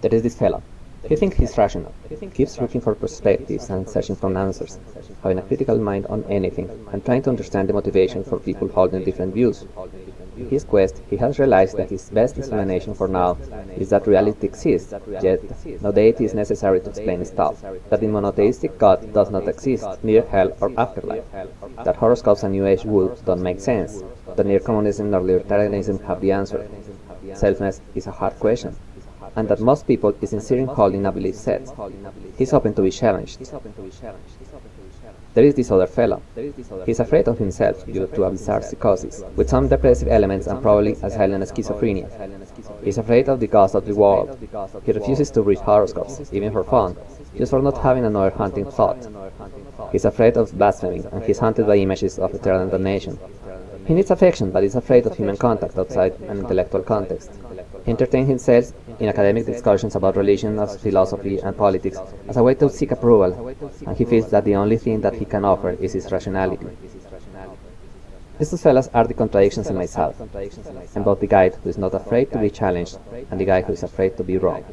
There is this fellow. He thinks he's rational, keeps looking for perspectives and searching for answers, having a critical mind on anything, and trying to understand the motivation for people holding different views. In his quest, he has realized that his best explanation for now is that reality exists, yet no deity is necessary to explain stuff, that the monotheistic God does not exist, neither hell or afterlife, that horoscopes and New Age woo don't make sense, that neither communism nor libertarianism have the answer. Selfness is a hard question, and that most people is sincere in a belief set. He's open to be challenged. There is this other fellow. He's afraid of himself due to a bizarre psychosis, with some depressive elements and probably a silent schizophrenia. He's afraid of the ghost of the world. He refuses to read horoscopes, even for fun, just for not having another haunting thought. He's afraid of blaspheming, and he's haunted by images of eternal damnation. He needs affection, but is afraid of human contact outside an intellectual context. He entertains himself in academic discussions about religion, as philosophy, and politics as a way to seek approval, and he feels that the only thing that he can offer is his rationality. These two fellows are the contradictions in myself. I'm both the guy who is not afraid to be challenged and the guy who is afraid to be wrong.